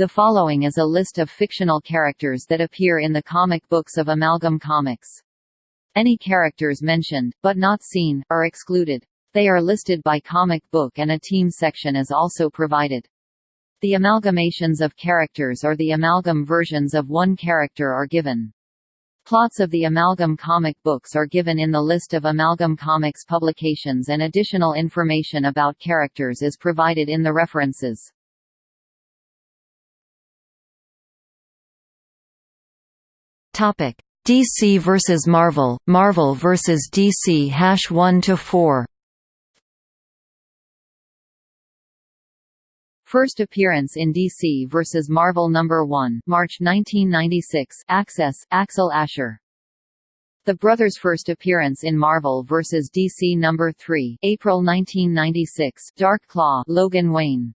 The following is a list of fictional characters that appear in the comic books of Amalgam Comics. Any characters mentioned, but not seen, are excluded. They are listed by comic book and a team section is also provided. The amalgamations of characters or the amalgam versions of one character are given. Plots of the Amalgam comic books are given in the list of Amalgam Comics publications and additional information about characters is provided in the references. Topic: DC vs Marvel, Marvel vs DC Hash 1 to 4. First appearance in DC vs. Marvel No. 1 March 1996 Access, Axel Asher. The Brothers' first appearance in Marvel vs. DC No. 3 April 1996 Dark Claw Logan Wayne.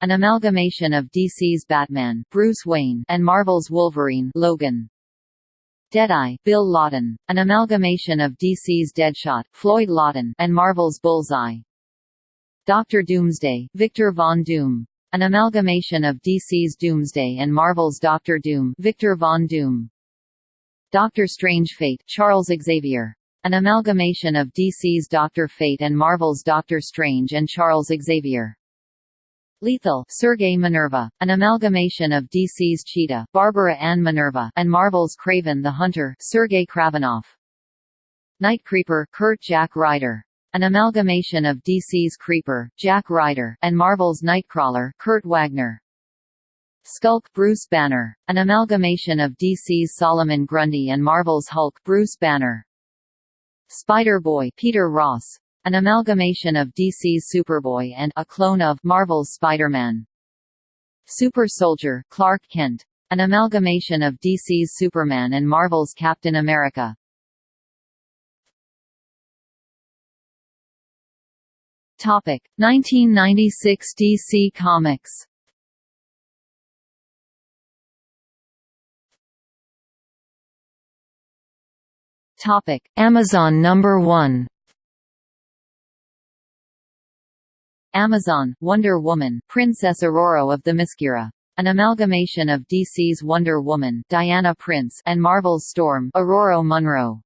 An amalgamation of DC's Batman Bruce Wayne and Marvel's Wolverine Logan. Deadeye Bill Lawton, an amalgamation of DC's Deadshot Floyd Lawton and Marvel's Bullseye. Dr. Doomsday, Victor Von Doom. An amalgamation of DC's Doomsday and Marvel's Doctor Doom Victor Von Doom. Doctor Strange Fate Charles Xavier. An amalgamation of DC's Doctor Fate and Marvel's Doctor Strange and Charles Xavier. Lethal Sergey Minerva, an amalgamation of DC's Cheetah Barbara Ann Minerva and Marvel's Kraven the Hunter Sergey Kravinoff. Nightcreeper Kurt Jack Ryder an amalgamation of DC's Creeper, Jack Ryder, and Marvel's Nightcrawler, Kurt Wagner. Skulk Bruce Banner, an amalgamation of DC's Solomon Grundy and Marvel's Hulk Bruce Banner. Spider-Boy Peter Ross, an amalgamation of DC's Superboy and a clone of Marvel's Spider-Man. Super Soldier Clark Kent, an amalgamation of DC's Superman and Marvel's Captain America. Topic 1996 DC Comics. Topic Amazon number 1. Amazon, Wonder Woman, Princess Ororo of the Themyscira. An amalgamation of DC's Wonder Woman, Diana Prince, and Marvel's Storm, Ororo Munroe.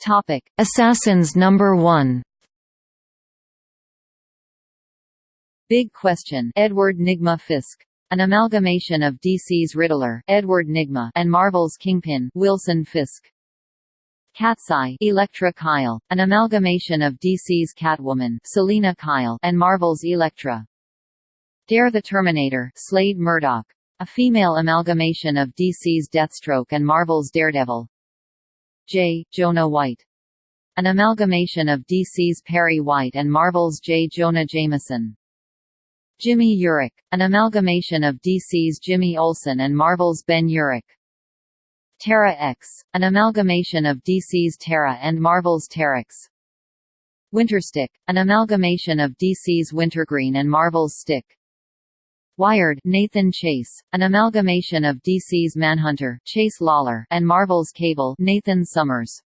Topic: Assassins number 1. Big Question Edward Nygma Fisk. An amalgamation of DC's Riddler Edward Nygma and Marvel's Kingpin Wilson Fisk. Cat's Eye Elektra Kyle, an amalgamation of DC's Catwoman Selina Kyle and Marvel's Elektra. Dare the Terminator Slade Murdock. A female amalgamation of DC's Deathstroke and Marvel's Daredevil. J. Jonah White. An amalgamation of DC's Perry White and Marvel's J. Jonah Jameson. Jimmy Urich, an amalgamation of DC's Jimmy Olsen and Marvel's Ben Urich. Terra X, an amalgamation of DC's Terra and Marvel's Terrax. Winterstick, an amalgamation of DC's Wintergreen and Marvel's Stick. Wired Nathan Chase, an amalgamation of DC's Manhunter Chase Lawler and Marvel's Cable Nathan Summers.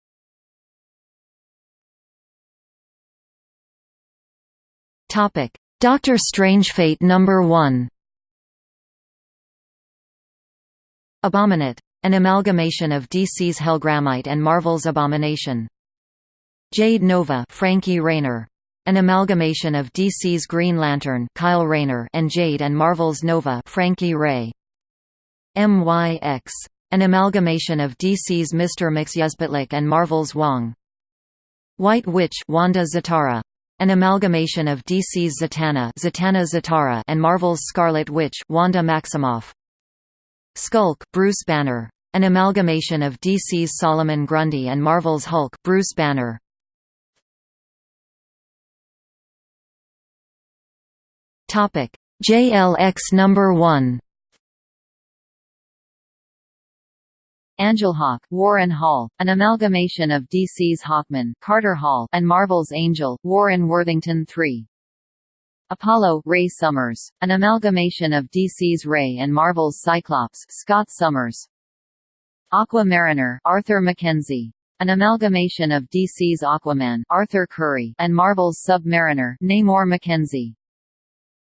Topic: Doctor Strange Fate number 1. Abominate, an amalgamation of DC's Hellgrammite and Marvel's Abomination. Jade Nova, Frankie Rayner, an amalgamation of DC's Green Lantern Kyle Rayner and Jade and Marvel's Nova Frankie Raye. MYX. An amalgamation of DC's Mr. Mxyzptlk and Marvel's Wong. White Witch Wanda Zatara. An amalgamation of DC's Zatanna Zatanna Zatara and Marvel's Scarlet Witch Wanda Maximoff. Skulk Bruce Banner. An amalgamation of DC's Solomon Grundy and Marvel's Hulk Bruce Banner. Topic: JLX number 1. Angelhawk Warren Hall, an amalgamation of DC's Hawkman Carter Hall and Marvel's Angel Warren Worthington III. Apollo Ray Summers, an amalgamation of DC's Ray and Marvel's Cyclops Scott Summers. Aqua Mariner Arthur Mackenzie, an amalgamation of DC's Aquaman Arthur Curry and Marvel's Submariner Namor McKenzie.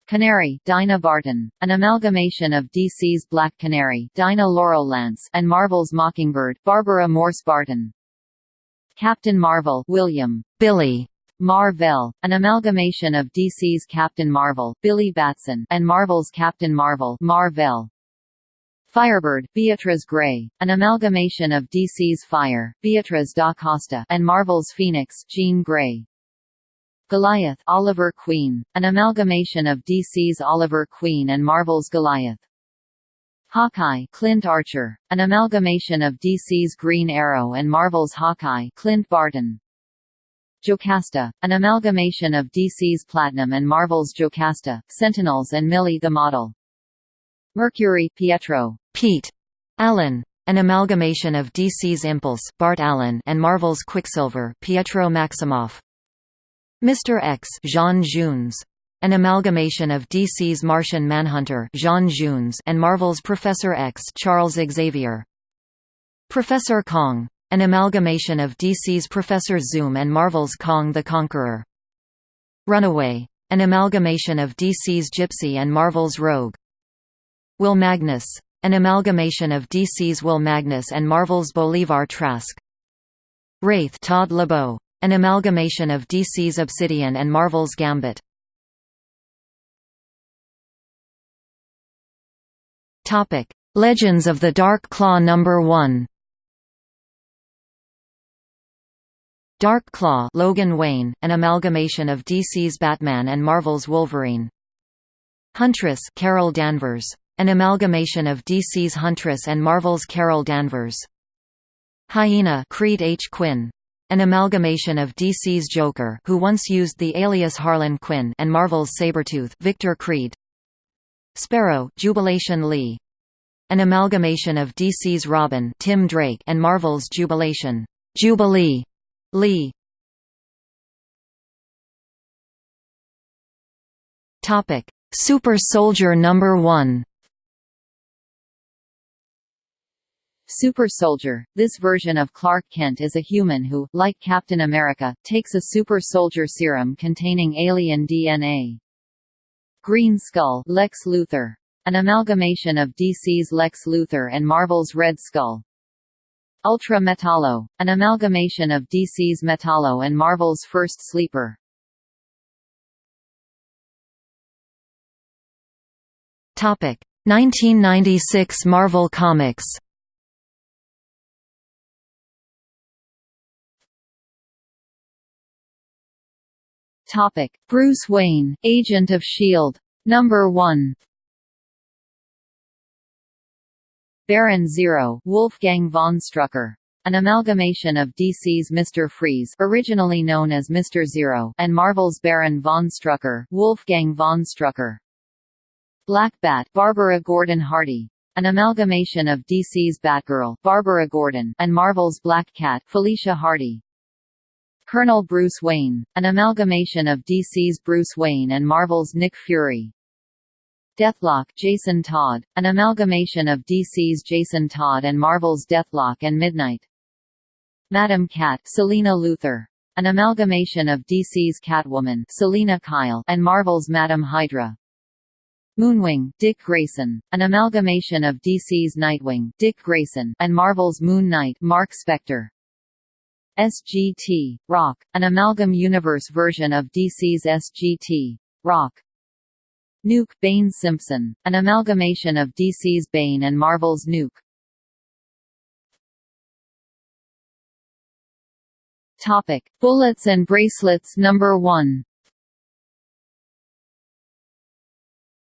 Canary Dinah Barton, an amalgamation of DC's Black Canary Dinah Laurel Lance and Marvel's Mockingbird Barbara Morse Barton. Captain Marvel William Billy Marvel, an amalgamation of DC's Captain Marvel Billy Batson and Marvel's Captain Marvel Mar-Vell. Firebird, Beatriz Gray, an amalgamation of DC's Fire, Beatriz da Costa and Marvel's Phoenix Jean Grey. Goliath Oliver Queen, an amalgamation of DC's Oliver Queen and Marvel's Goliath. Hawkeye Clint Archer, an amalgamation of DC's Green Arrow and Marvel's Hawkeye Clint Barton. Jocasta, an amalgamation of DC's Platinum and Marvel's Jocasta, Sentinels and Millie the Model. Mercury Pietro Pete Allen, an amalgamation of DC's Impulse Bart Allen and Marvel's Quicksilver Pietro Maximoff. Mr. X J'onn J'onzz, an amalgamation of DC's Martian Manhunter J'onn J'onzz and Marvel's Professor X Charles Xavier. Professor Kang, an amalgamation of DC's Professor Zoom and Marvel's Kang the Conqueror. Runaway, an amalgamation of DC's Gypsy and Marvel's Rogue. Will Magnus, an amalgamation of DC's Will Magnus and Marvel's Bolivar Trask. Wraith Todd LeBeau, an amalgamation of DC's Obsidian and Marvel's Gambit. Topic: Legends of the Dark Claw Number 1. Dark Claw Logan Wayne, an amalgamation of DC's Batman and Marvel's Wolverine. Huntress Carol Danvers, an amalgamation of DC's Huntress and Marvel's Carol Danvers. Hyena Creed H. Quinn, an amalgamation of DC's Joker who once used the alias Harlan Quinn and Marvel's Sabretooth Victor Creed. Sparrow Jubilation Lee. An amalgamation of DC's Robin Tim Drake and Marvel's Jubilation Jubilee Lee. Topic: Super Soldier Number 1. Super Soldier. This version of Clark Kent is a human who, like Captain America, takes a super soldier serum containing alien DNA. Green Skull Lex Luthor. An amalgamation of DC's Lex Luthor and Marvel's Red Skull. Ultra Metallo, an amalgamation of DC's Metallo and Marvel's First Sleeper. Topic: 1996 Marvel Comics. Topic: Bruce Wayne, Agent of Shield. Number 1. Baron Zero, Wolfgang von Strucker. An amalgamation of DC's Mr. Freeze originally known as Mr. Zero and Marvel's Baron von Strucker, Wolfgang von Strucker. Black Bat Barbara Gordon Hardy. An amalgamation of DC's Batgirl Barbara Gordon and Marvel's Black Cat Felicia Hardy. Colonel Bruce Wayne, an amalgamation of DC's Bruce Wayne and Marvel's Nick Fury. Deathlok Jason Todd, an amalgamation of DC's Jason Todd and Marvel's Deathlok and Midnight. Madam Cat Selina Luthor, an amalgamation of DC's Catwoman Selina Kyle and Marvel's Madam Hydra. Moonwing Dick Grayson, an amalgamation of DC's Nightwing Dick Grayson and Marvel's Moon Knight Mark Spector. SGT, Rock, an amalgam universe version of DC's SGT, Rock. Nuke Bane Simpson, an amalgamation of DC's Bane and Marvel's Nuke. Topic: Bullets and Bracelets Number 1.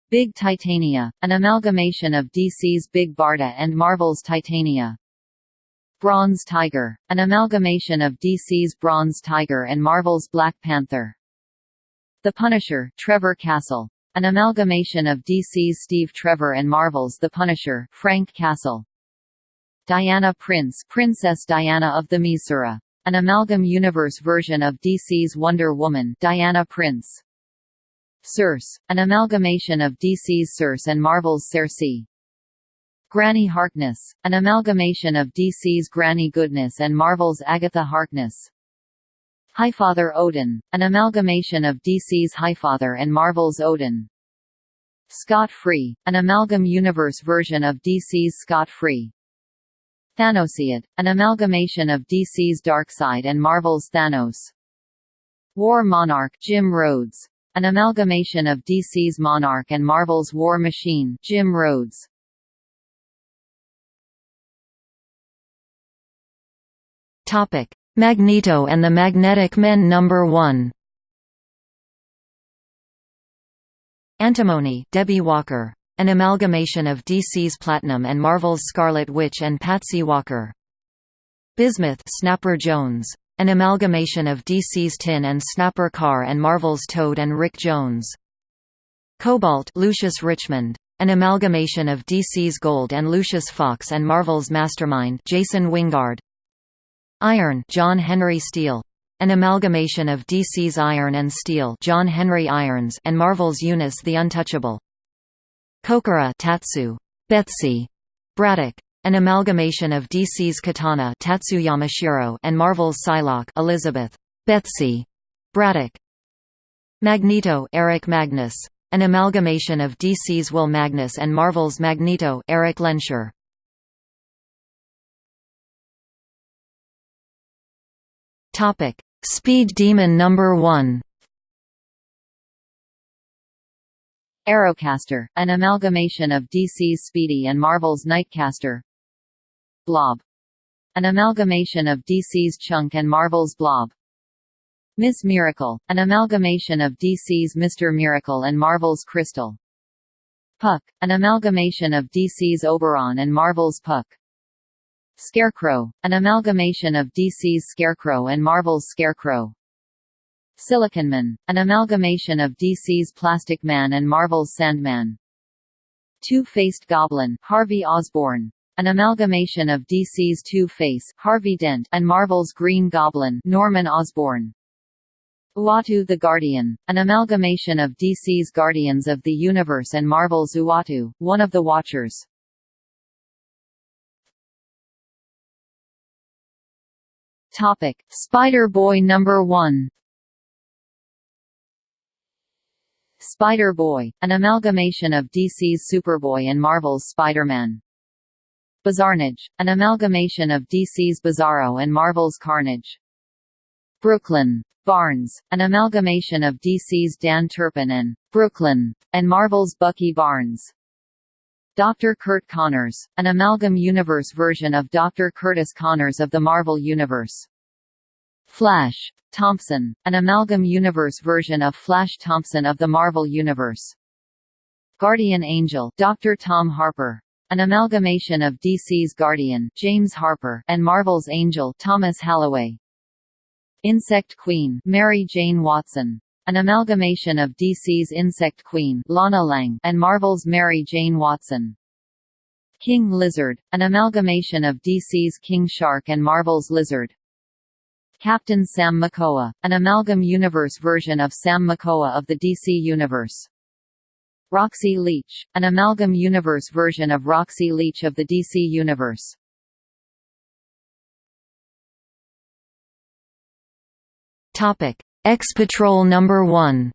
Big Titania, an amalgamation of DC's Big Barda and Marvel's Titania. Bronze Tiger, an amalgamation of DC's Bronze Tiger and Marvel's Black Panther. The Punisher Trevor Castle, an amalgamation of DC's Steve Trevor and Marvel's The Punisher Frank Castle. Diana Prince Princess Diana of the Themyscira, an amalgam universe version of DC's Wonder Woman Diana Prince. Circe, an amalgamation of DC's Circe and Marvel's Circe. Granny Harkness, an amalgamation of DC's Granny Goodness and Marvel's Agatha Harkness. Highfather Odin, an amalgamation of DC's Highfather and Marvel's Odin. Scott-Free, an amalgam universe version of DC's Scott-Free. Thanoseid, an amalgamation of DC's Darkseid and Marvel's Thanos. War Monarch Jim Rhodes, an amalgamation of DC's Monarch and Marvel's War Machine Jim Rhodes. Topic: Magneto and the Magnetic Men Number 1. Antimony, Debbie Walker. An amalgamation of DC's Platinum and Marvel's Scarlet Witch and Patsy Walker. Bismuth, Snapper Jones. An amalgamation of DC's Tin and Snapper Carr and Marvel's Toad and Rick Jones. Cobalt, Lucius Richmond. An amalgamation of DC's Gold and Lucius Fox and Marvel's Mastermind, Jason Wyngarde. Iron John Henry Steel. An amalgamation of DC's Iron and Steel John Henry Irons and Marvel's Unus the Untouchable. Kokoro Tatsu. Betsy. Braddock. An amalgamation of DC's Katana Tatsu Yamashiro and Marvel's Psylocke Elizabeth. Betsy. Braddock. Magneto Eric Magnus. An amalgamation of DC's Will Magnus and Marvel's Magneto Eric Lehnsherr. Topic: Speed Demon Number 1. Arrowcaster, an amalgamation of DC's Speedy and Marvel's Nightcaster. Blob. An amalgamation of DC's Chunk and Marvel's Blob. Miss Miracle, an amalgamation of DC's Mr. Miracle and Marvel's Crystal. Puck, an amalgamation of DC's Oberon and Marvel's Puck. Scarecrow, an amalgamation of DC's Scarecrow and Marvel's Scarecrow. Siliconman, an amalgamation of DC's Plastic Man and Marvel's Sandman. Two-Faced Goblin Harvey Osborn, an amalgamation of DC's Two-Face Harvey Dent and Marvel's Green Goblin Norman Osborn. Uatu the Guardian, an amalgamation of DC's Guardians of the Universe and Marvel's Uatu, one of the Watchers. Topic: Spider-Boy number 1. Spider-Boy, an amalgamation of DC's Superboy and Marvel's Spider-Man. Bizarnage, an amalgamation of DC's Bizarro and Marvel's Carnage. Brooklyn Barnes, an amalgamation of DC's Dan Turpin and Brooklyn and Marvel's Bucky Barnes. Dr. Kurt Connors, an amalgam universe version of Dr. Curtis Connors of the Marvel Universe. Flash Thompson, an amalgam universe version of Flash Thompson of the Marvel Universe. Guardian Angel Dr. Tom Harper, an amalgamation of DC's Guardian James Harper and Marvel's Angel Thomas Halloway. Insect Queen Mary Jane Watson, an amalgamation of DC's Insect Queen Lana Lang and Marvel's Mary Jane Watson. King Lizard, an amalgamation of DC's King Shark and Marvel's Lizard. Captain Sam Makoa, an amalgam universe version of Sam Makoa of the DC Universe. Roxy Leach, an amalgam universe version of Roxy Leach of the DC Universe. Topic: X-Patrol Number 1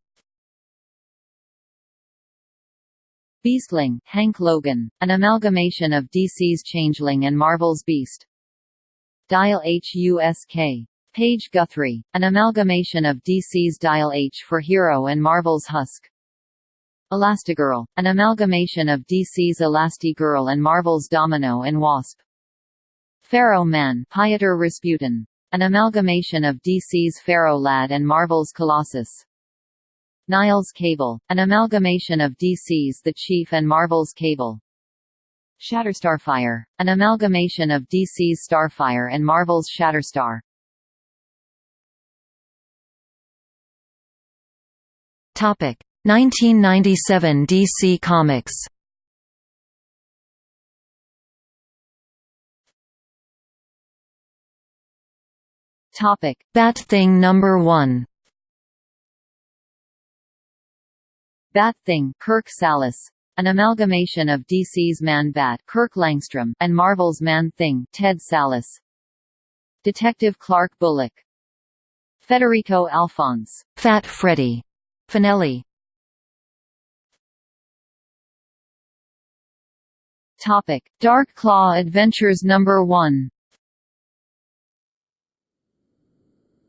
Beastling, Hank Logan, an amalgamation of DC's Changeling and Marvel's Beast. Dial HUSK. Paige Guthrie, an amalgamation of DC's Dial H for Hero and Marvel's Husk. Elastigirl, an amalgamation of DC's Elastigirl and Marvel's Domino and Wasp. Pharaoh Man Pieter Rasputin, an amalgamation of DC's Pharaoh Lad and Marvel's Colossus. Niles Cable, an amalgamation of DC's The Chief and Marvel's Cable. Shatterstarfire, an amalgamation of DC's Starfire and Marvel's Shatterstar. Topic: 1997 DC Comics. Topic: Bat-Thing number 1. Bat-Thing, Kirk Salas. an amalgamation of DC's Man-Bat Kirk Langstrom and Marvel's Man-Thing Ted Sallis. Detective Clark Bullock. Federico Alphonse. Fat Freddy. Finelli. Topic: Dark Claw Adventures Number 1.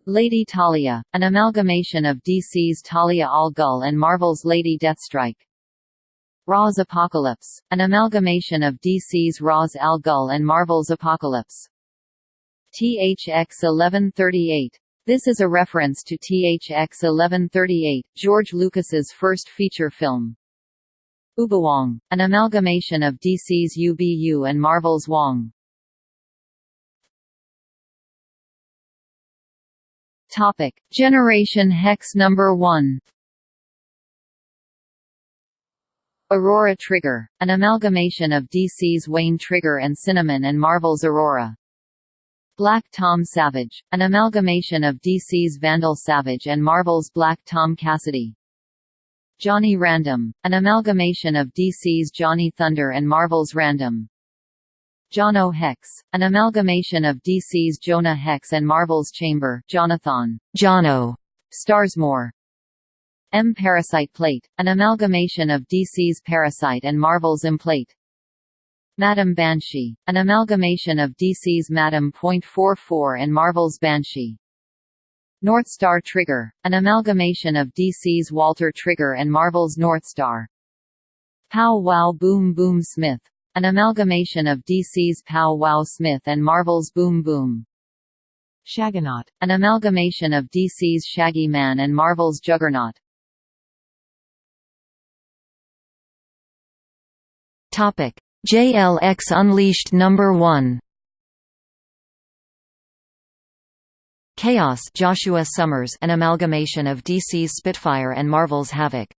Lady Talia, an amalgamation of DC's Talia al Ghul and Marvel's Lady Deathstrike. Ra's Apocalypse, an amalgamation of DC's Ra's al Ghul and Marvel's Apocalypse. THX 1138. This is a reference to THX 1138, George Lucas's first feature film. Ubawong, an amalgamation of DC's UBU and Marvel's Wong. Topic: Generation Hex number 1. Aurora Trigger, an amalgamation of DC's Wayne Trigger and Cinnamon and Marvel's Aurora. Black Tom Savage, an amalgamation of DC's Vandal Savage and Marvel's Black Tom Cassidy. Johnny Random, an amalgamation of DC's Johnny Thunder and Marvel's Random. Jono Hex, an amalgamation of DC's Jonah Hex and Marvel's Chamber Jonathan. Jono. Starsmore. M Parasite Plate, an amalgamation of DC's Parasite and Marvel's Emplate. Madame Banshee, an amalgamation of DC's Madame.44 and Marvel's Banshee. North Star Trigger, an amalgamation of DC's Walter Trigger and Marvel's North Star. Pow Wow Boom Boom Smith, an amalgamation of DC's Pow Wow Smith and Marvel's Boom Boom. Shaggernaut, an amalgamation of DC's Shaggy Man and Marvel's Juggernaut. Topic: JLX Unleashed Number 1. Chaos Joshua Summers an amalgamation of DC's Spitfire and Marvel's Havoc.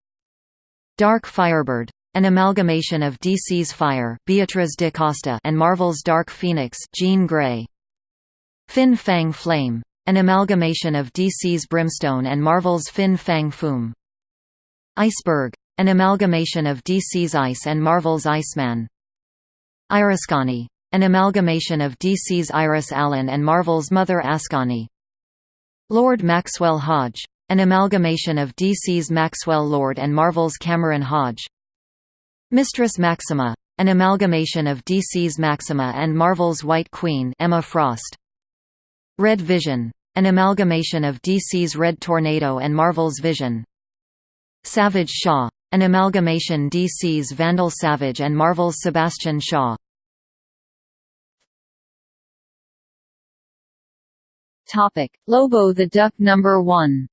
Dark Firebird an amalgamation of DC's Fire Beatriz de Costa and Marvel's Dark Phoenix Jean Grey. Fin Fang Flame an amalgamation of DC's Brimstone and Marvel's Fin Fang Foom. Iceberg an amalgamation of DC's Ice and Marvel's Iceman. Iriscani an amalgamation of DC's Iris Allen and Marvel's Mother Askani. Lord Maxwell Hodge. An amalgamation of DC's Maxwell Lord and Marvel's Cameron Hodge. Mistress Maxima. An amalgamation of DC's Maxima and Marvel's White Queen Emma Frost. Red Vision. An amalgamation of DC's Red Tornado and Marvel's Vision. Savage Shaw. An amalgamation DC's Vandal Savage and Marvel's Sebastian Shaw. Topic: Lobo the Duck number 1.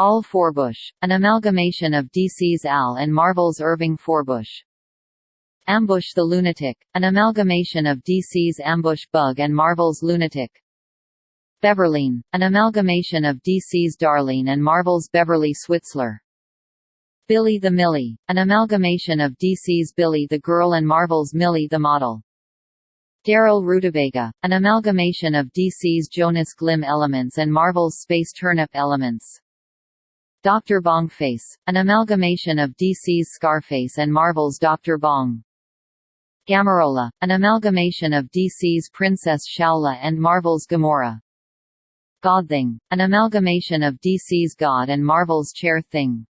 Al Forbush, an amalgamation of DC's Al and Marvel's Irving Forbush. Ambush the Lunatic, an amalgamation of DC's Ambush Bug and Marvel's Lunatic. Beverline, an amalgamation of DC's Darlene and Marvel's Beverly Switzler. Billy the Millie, an amalgamation of DC's Billy the Girl and Marvel's Millie the Model. Daryl Rutabaga, an amalgamation of DC's Jonas Glim elements and Marvel's Space Turnip elements. Dr. Bongface, an amalgamation of DC's Scarface and Marvel's Dr. Bong. Gamorreau, an amalgamation of DC's Princess Shaula and Marvel's Gamora. Godthing, an amalgamation of DC's God and Marvel's Chair Thing.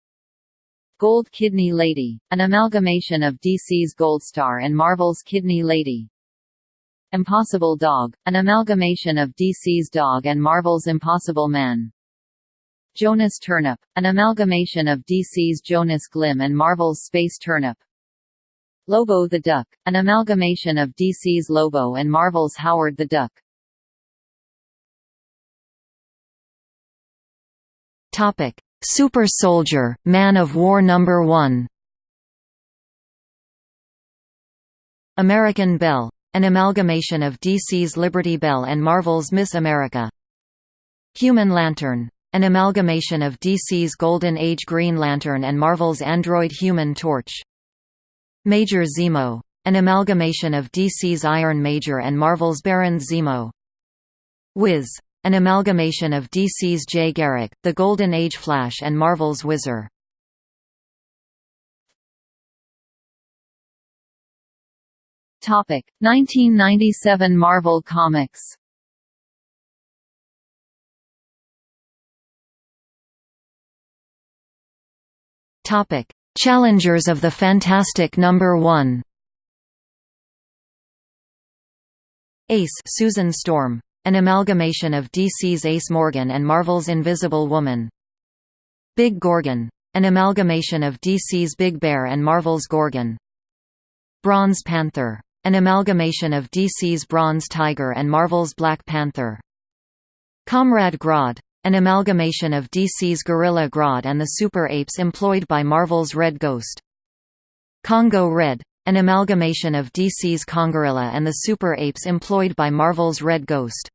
Gold Kidney Lady, an amalgamation of DC's Goldstar and Marvel's Kidney Lady. Impossible Dog, an amalgamation of DC's Dog and Marvel's Impossible Man. Jonas Turnip, an amalgamation of DC's Jonas Glim and Marvel's Space Turnip. Lobo the Duck, an amalgamation of DC's Lobo and Marvel's Howard the Duck. Topic: Super Soldier, Man of War Number 1. American Belle an amalgamation of DC's Liberty Belle and Marvel's Miss America. Human Lantern an amalgamation of DC's Golden Age Green Lantern and Marvel's android Human Torch. Major Zemo. An amalgamation of DC's Iron Major and Marvel's Baron Zemo. Wiz. An amalgamation of DC's Jay Garrick, the Golden Age Flash and Marvel's Whizzer. Topic 1997 Marvel Comics Topic Challengers of the Fantastic Number 1 Ace Susan Storm. An amalgamation of DC's Ace Morgan and Marvel's Invisible Woman. Big Gorgon. An amalgamation of DC's Big Bear and Marvel's Gorgon. Bronze Panther. An amalgamation of DC's Bronze Tiger and Marvel's Black Panther. Comrade Grodd. An amalgamation of DC's Gorilla Grodd and the Super Apes employed by Marvel's Red Ghost. Congo Red an amalgamation of DC's Congorilla and the Super Apes employed by Marvel's Red Ghost.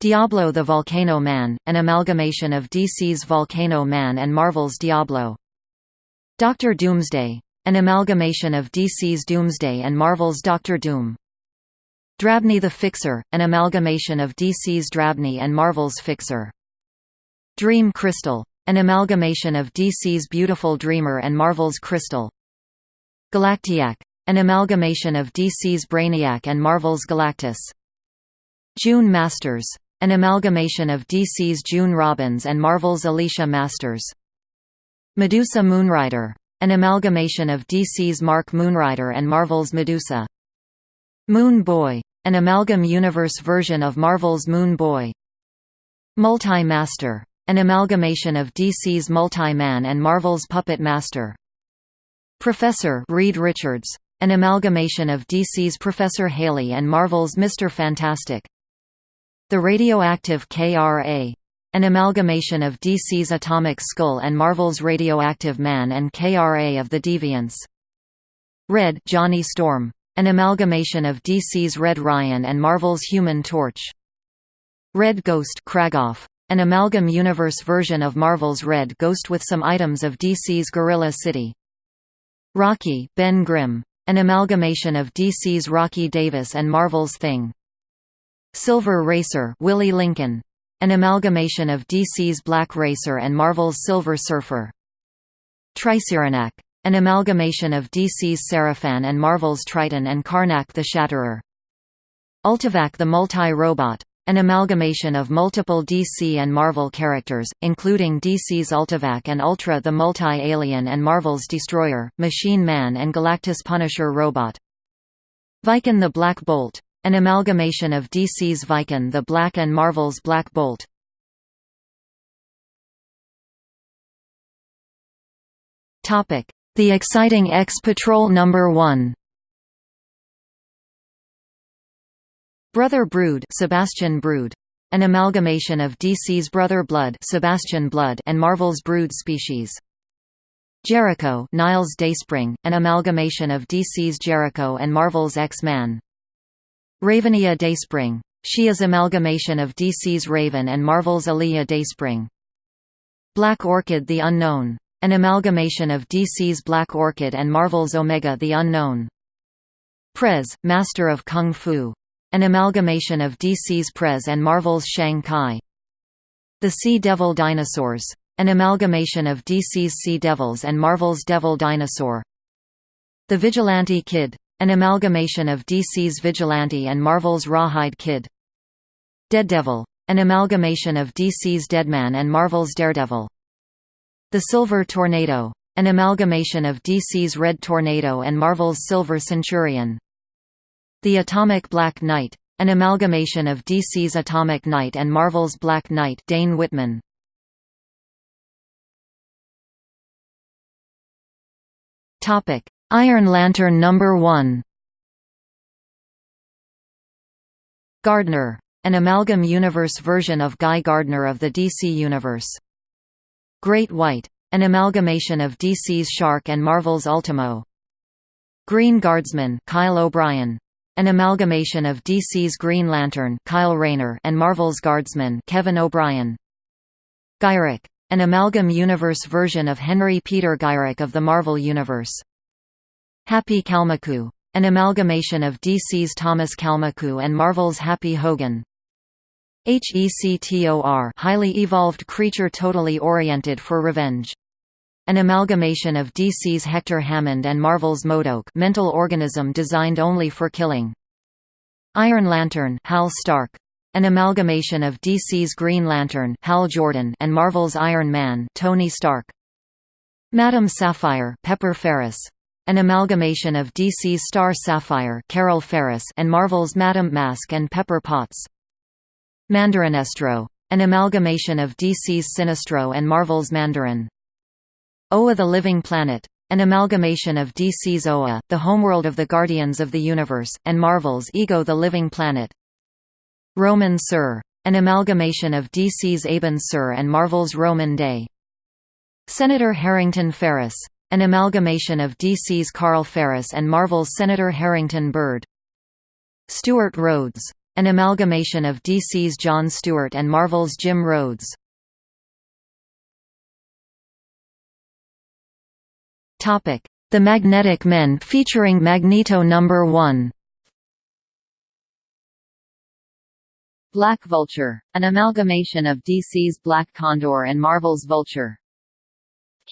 Diablo the Volcano Man, an amalgamation of DC's Volcano Man and Marvel's Diablo. Doctor Doomsday, an amalgamation of DC's Doomsday and Marvel's Doctor Doom. Drabney the Fixer, an amalgamation of DC's Drabney and Marvel's Fixer. Dream Crystal, an amalgamation of DC's Beautiful Dreamer and Marvel's Crystal. Galactiac, an amalgamation of DC's Brainiac and Marvel's Galactus. June Masters, an amalgamation of DC's June Robbins and Marvel's Alicia Masters. Medusa Moonrider, an amalgamation of DC's Mark Moonrider and Marvel's Medusa. Moon Boy, an amalgam universe version of Marvel's Moon Boy. Multi-Master, an amalgamation of DC's Multi-Man and Marvel's Puppet Master. Professor Reed Richards, an amalgamation of DC's Professor Haley and Marvel's Mr. Fantastic. The Radioactive KRA, an amalgamation of DC's Atomic Skull and Marvel's Radioactive Man and KRA of the Deviants. Red Johnny Storm, an amalgamation of DC's Red Ryan and Marvel's Human Torch. Red Ghost Kragoff, an amalgam universe version of Marvel's Red Ghost with some items of DC's Gorilla City. Rocky, Ben Grimm. An amalgamation of DC's Rocky Davis and Marvel's Thing. Silver Racer Willie Lincoln. An amalgamation of DC's Black Racer and Marvel's Silver Surfer. Triceranac. An amalgamation of DC's Seraphan and Marvel's Triton and Karnak the Shatterer. Ultivac the Multi-Robot an amalgamation of multiple DC and Marvel characters, including DC's Ultivac and Ultra the Multi-Alien and Marvel's Destroyer, Machine Man and Galactus Punisher Robot. Viken the Black Bolt. An amalgamation of DC's Viken the Black and Marvel's Black Bolt. The exciting X-Patrol Number 1 Brother Brood Sebastian Brood. An amalgamation of DC's Brother Blood Sebastian Blood and Marvel's Brood species. Jericho Niles Dayspring, an amalgamation of DC's Jericho and Marvel's X-Man. Ravenia Dayspring. She is amalgamation of DC's Raven and Marvel's Aliyah Dayspring. Black Orchid the Unknown. An amalgamation of DC's Black Orchid and Marvel's Omega the Unknown. Prez, Master of Kung Fu. An amalgamation of DC's Prez and Marvel's Shang-Chi. The Sea Devil Dinosaurs. An amalgamation of DC's Sea Devils and Marvel's Devil Dinosaur. The Vigilante Kid. An amalgamation of DC's Vigilante and Marvel's Rawhide Kid. Dead Devil. An amalgamation of DC's Deadman and Marvel's Daredevil. The Silver Tornado. An amalgamation of DC's Red Tornado and Marvel's Silver Centurion. The Atomic Black Knight. An amalgamation of DC's Atomic Knight and Marvel's Black Knight Dane Whitman. Iron Lantern Number 1 Gardner. An amalgam universe version of Guy Gardner of the DC Universe. Great White. An amalgamation of DC's Shark and Marvel's Ultimo. Green Guardsman Kyle O'Brien. An amalgamation of DC's Green Lantern Kyle Rayner and Marvel's Guardsman Kevin O'Brien. Gyrich. An amalgam universe version of Henry Peter Gyrich of the Marvel Universe. Happy Kalmaku. An amalgamation of DC's Thomas Kalmaku and Marvel's Happy Hogan. HECTOR highly evolved creature totally oriented for revenge. An amalgamation of DC's Hector Hammond and Marvel's MODOK mental organism designed only for killing. Iron Lantern Hal Stark, an amalgamation of DC's Green Lantern Hal Jordan and Marvel's Iron Man Tony Stark. Madame Sapphire Pepper Ferris, an amalgamation of DC's Star Sapphire Carol Ferris and Marvel's Madame Mask and Pepper Potts. Mandarinestro, an amalgamation of DC's Sinestro and Marvel's Mandarin. Oa the Living Planet, an amalgamation of DC's Oa, the homeworld of the Guardians of the Universe, and Marvel's Ego the Living Planet. Roman Sur, an amalgamation of DC's Abin Sur and Marvel's Rhomann Dey. Senator Harrington Ferris, an amalgamation of DC's Carl Ferris and Marvel's Senator Harrington Bird. Stuart Rhodes, an amalgamation of DC's John Stewart and Marvel's Jim Rhodes. The Magnetic Men featuring Magneto number 1 Black Vulture, an amalgamation of DC's Black Condor and Marvel's Vulture.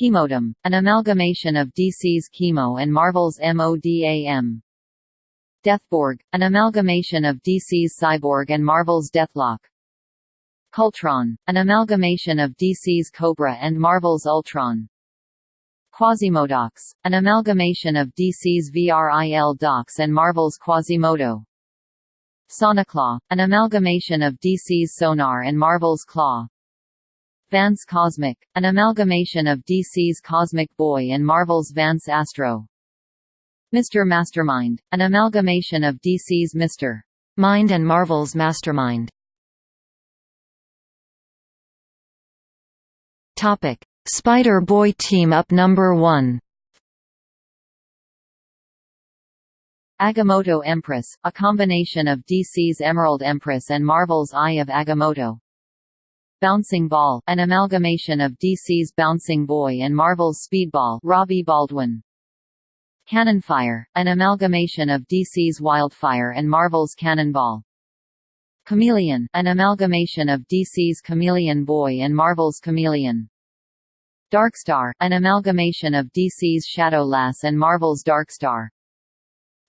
Chemodem, an amalgamation of DC's Chemo and Marvel's MODAM. Deathborg, an amalgamation of DC's Cyborg and Marvel's Deathlok. Cultron, an amalgamation of DC's Kobra and Marvel's Ultron. Quasimodox, an amalgamation of DC's VRIL Dox and Marvel's Quasimodo. Soniclaw, an amalgamation of DC's Sonar and Marvel's Claw. Vance Cosmic, an amalgamation of DC's Cosmic Boy and Marvel's Vance Astro. Mr. Mastermind, an amalgamation of DC's Mr. Mind and Marvel's Mastermind. Topic: Spider-Boy Team-Up Number 1 Agamotto Empress, a combination of DC's Emerald Empress and Marvel's Eye of Agamotto. Bouncing Ball, an amalgamation of DC's Bouncing Boy and Marvel's Speedball Robbie Baldwin. Cannonfire, an amalgamation of DC's Wildfire and Marvel's Cannonball. Chameleon, an amalgamation of DC's Chameleon Boy and Marvel's Chameleon. Darkstar, an amalgamation of DC's Shadow Lass and Marvel's Darkstar.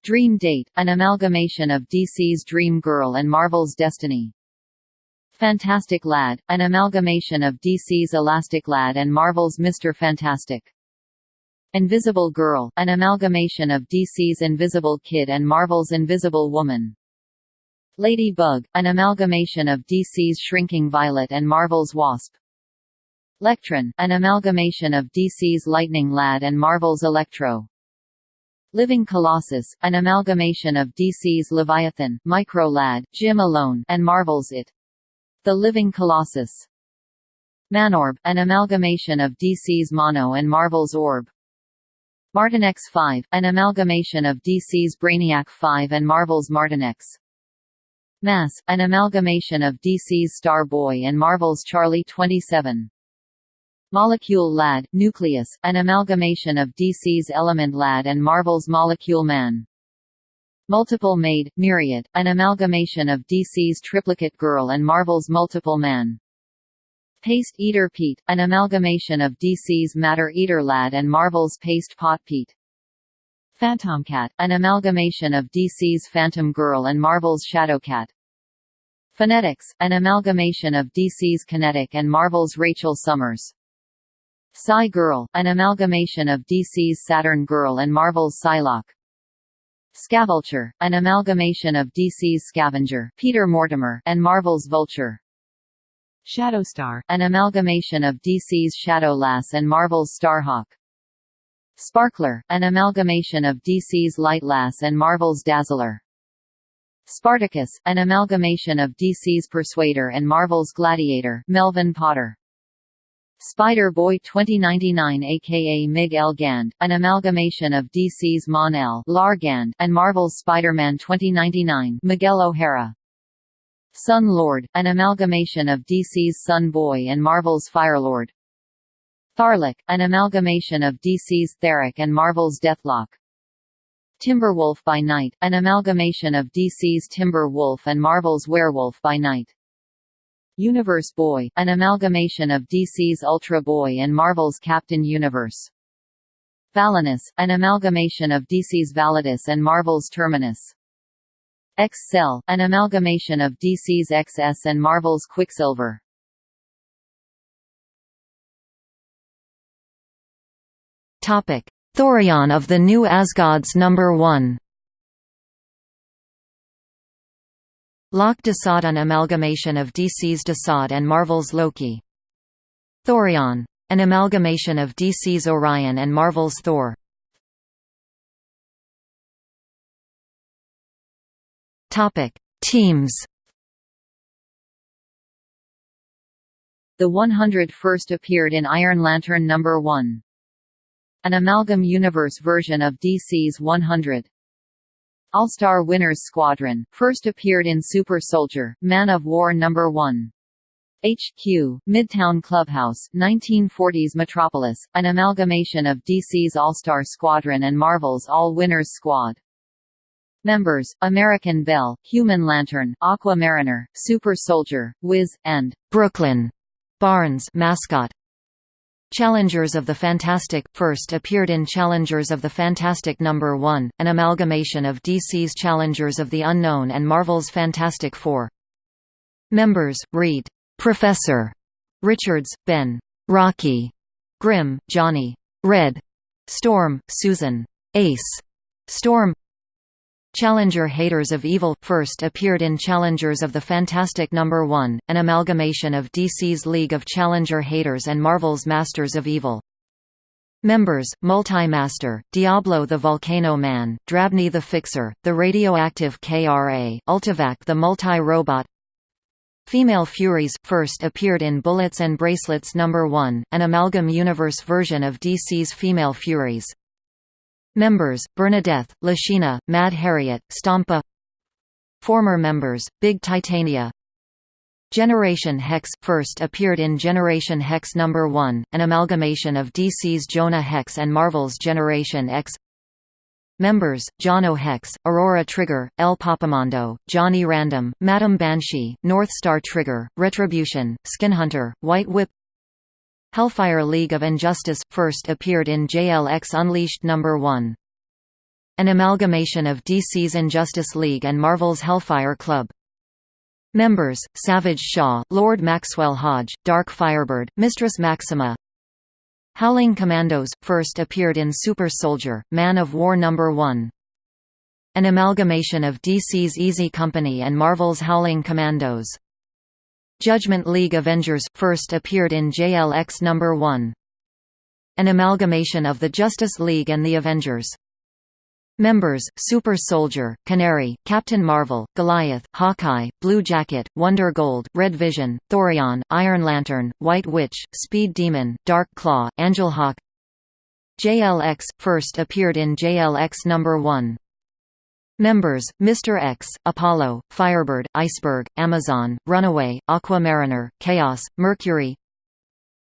Dream Date, an amalgamation of DC's Dream Girl and Marvel's Destiny. Fantastic Lad, an amalgamation of DC's Elastic Lad and Marvel's Mr. Fantastic. Invisible Girl, an amalgamation of DC's Invisible Kid and Marvel's Invisible Woman. Lady Bug, an amalgamation of DC's Shrinking Violet and Marvel's Wasp. Lectron, an amalgamation of DC's Lightning Lad and Marvel's Electro. Living Colossus, an amalgamation of DC's Leviathan, Micro Lad, Jim Alone, and Marvel's It. The Living Colossus. Manorb, an amalgamation of DC's Mono and Marvel's Orb. Martinex 5, an amalgamation of DC's Brainiac 5 and Marvel's Martinex. Mass, an amalgamation of DC's Star Boy and Marvel's Charlie 27. Molecule Lad, Nucleus, an amalgamation of DC's Element Lad and Marvel's Molecule Man. Multiple Maid, Myriad, an amalgamation of DC's Triplicate Girl and Marvel's Multiple Man. Paste Eater Pete, an amalgamation of DC's Matter Eater Lad and Marvel's Paste Pot Pete. Phantomcat, an amalgamation of DC's Phantom Girl and Marvel's Shadowcat. Phonetics, an amalgamation of DC's Kinetic and Marvel's Rachel Summers. Psy Girl, an amalgamation of DC's Saturn Girl and Marvel's Psylocke. Scavulture, an amalgamation of DC's Scavenger Peter Mortimer and Marvel's Vulture. Shadowstar, an amalgamation of DC's Shadow Lass and Marvel's Starhawk. Sparkler, an amalgamation of DC's Light Lass and Marvel's Dazzler. Spartacus, an amalgamation of DC's Persuader and Marvel's Gladiator Melvin Potter. Spider-Boy 2099 aka Miguel Gand, an amalgamation of DC's Mon-El Largand and Marvel's Spider-Man 2099 Miguel O'Hara. Sun Lord, an amalgamation of DC's Sun Boy and Marvel's Firelord. Tharlik, an amalgamation of DC's Theric and Marvel's Deathlok. Timberwolf by Night, an amalgamation of DC's Timber Wolf and Marvel's Werewolf by Night. Universe Boy, an amalgamation of DC's Ultra Boy and Marvel's Captain Universe. Valinus, an amalgamation of DC's Validus and Marvel's Terminus. X-Cell, an amalgamation of DC's XS and Marvel's Quicksilver. Topic: Thorion of the New Asgods number 1. Lok Desaad an amalgamation of DC's Desaad and Marvel's Loki. Thorion. An amalgamation of DC's Orion and Marvel's Thor. Topic: Teams. The 100 first appeared in Iron Lantern number 1 an Amalgam Universe version of DC's 100. All-Star Winners Squadron, first appeared in Super Soldier, Man of War No. 1. HQ, Midtown Clubhouse, 1940s Metropolis, an amalgamation of DC's All-Star Squadron and Marvel's All-Winners Squad. Members, American Belle, Human Lantern, Aqua Mariner, Super Soldier, Wiz, and Brooklyn Barnes mascot. Challengers of the Fantastic – first appeared in Challengers of the Fantastic No. 1, an amalgamation of DC's Challengers of the Unknown and Marvel's Fantastic Four. Members, Reed, Professor, Richards, Ben, Rocky, Grimm, Johnny, Red, Storm, Susan, Ace, Storm, Challenger Haters of Evil – first appeared in Challengers of the Fantastic No. 1, an amalgamation of DC's League of Challenger Haters and Marvel's Masters of Evil. Members, Multi-Master, Diablo the Volcano Man, Drabny the Fixer, the Radioactive KRA, Ultivac the Multi-Robot Female Furies – first appeared in Bullets and Bracelets No. 1, an Amalgam Universe version of DC's Female Furies. Members, Bernadette, Lashina, Mad Harriet, Stompa Former members, Big Titania. Generation Hex – first appeared in Generation Hex No. 1, an amalgamation of DC's Jonah Hex and Marvel's Generation X. Members, Jono Hex, Aurora Trigger, El Papamondo, Johnny Random, Madam Banshee, North Star Trigger, Retribution, Skinhunter, White Whip Hellfire League of Injustice – first appeared in JLX Unleashed No. 1. An amalgamation of DC's Injustice League and Marvel's Hellfire Club. Members, Savage Shaw, Lord Maxwell Hodge, Dark Firebird, Mistress Maxima Howling Commandos – first appeared in Super Soldier, Man of War No. 1. An amalgamation of DC's Easy Company and Marvel's Howling Commandos. Judgment League Avengers – first appeared in JLX No. 1. An amalgamation of the Justice League and the Avengers. Members, Super Soldier, Canary, Captain Marvel, Goliath, Hawkeye, Blue Jacket, Wonder Gold, Red Vision, Thorion, Iron Lantern, White Witch, Speed Demon, Dark Claw, Angel Hawk JLX – first appeared in JLX No. 1. Members, Mr. X, Apollo, Firebird, Iceberg, Amazon, Runaway, Aquamariner, Chaos, Mercury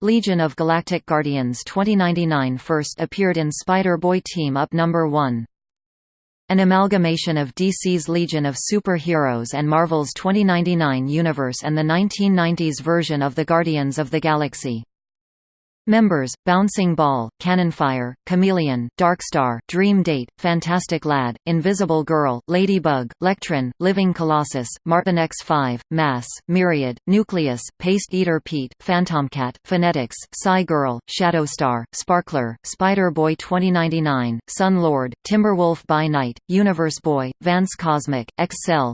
Legion of Galactic Guardians 2099 first appeared in Spider-Boy Team-Up No. 1. An amalgamation of DC's Legion of Super-Heroes and Marvel's 2099 universe and the 1990s version of the Guardians of the Galaxy. Members, Bouncing Ball, Cannonfire, Chameleon, Darkstar, Dream Date, Fantastic Lad, Invisible Girl, Ladybug, Lectron, Living Colossus, Martin X5, Mass, Myriad, Nucleus, Paste Eater Pete, Phantomcat, Phonetics, Psy Girl, Shadowstar, Sparkler, Spider-Boy 2099, Sun Lord, Timberwolf by Night, Universe Boy, Vance Cosmic, Excel,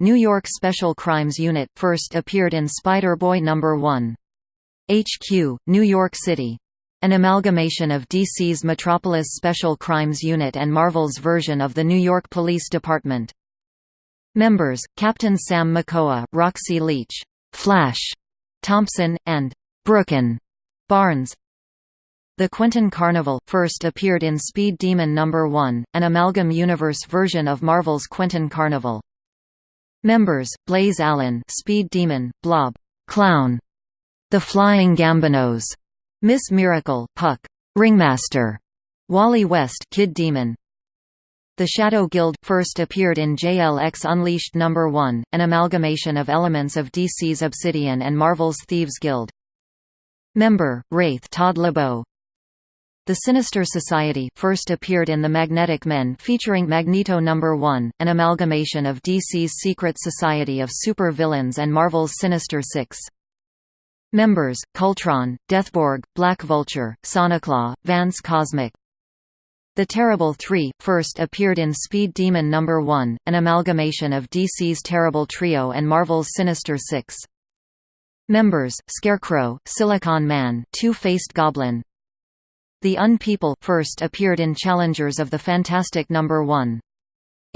New York Special Crimes Unit first appeared in Spider-Boy No. 1. HQ, New York City. An amalgamation of DC's Metropolis Special Crimes Unit and Marvel's version of the New York Police Department. Members, Captain Sam Makoa, Roxy Leach, Flash, Thompson, and Brooken Barnes. The Quentin Carnival, first appeared in Speed Demon No. 1, an Amalgam Universe version of Marvel's Quentin Carnival. Members, Blaze Allen Speed Demon, Blob, Clown, the Flying Gambinos, Miss Miracle, Puck, Ringmaster, Wally West, Kid Demon. The Shadow Guild first appeared in JLX Unleashed No. 1, an amalgamation of elements of DC's Obsidian and Marvel's Thieves Guild. Member, Wraith Todd LeBeau. The Sinister Society first appeared in The Magnetic Men featuring Magneto No. 1, an amalgamation of DC's Secret Society of Super-Villains and Marvel's Sinister Six. Members, Cultron, Deathborg, Black Vulture, Soniclaw, Vance Cosmic. The Terrible Three, first appeared in Speed Demon No. 1, an amalgamation of DC's Terrible Trio and Marvel's Sinister Six. Members, Scarecrow, Silicon Man, Two-Faced Goblin. The Unpeople first appeared in Challengers of the Fantastic No. 1.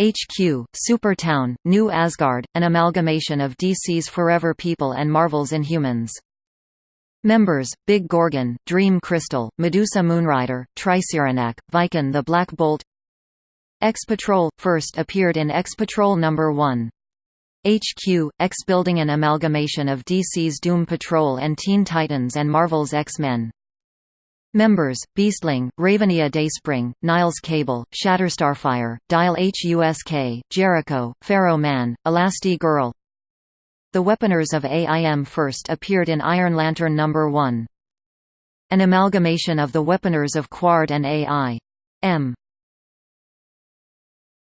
HQ, Supertown, New Asgard, an amalgamation of DC's Forever People and Marvel's Inhumans. Members, Big Gorgon, Dream Crystal, Medusa Moonrider, Triceratops, Vykin the Black Bolt X-Patrol, first appeared in X-Patrol No. 1. HQ, X building an amalgamation of DC's Doom Patrol and Teen Titans and Marvel's X-Men. Members, Beastling, Ravenia Dayspring, Niles Cable, Shatterstarfire, Dial HUSK, Jericho, Pharaoh Man, Elasti Girl The Weaponers of AIM first appeared in Iron Lantern No. 1. An amalgamation of the Weaponers of Qward and AI. M.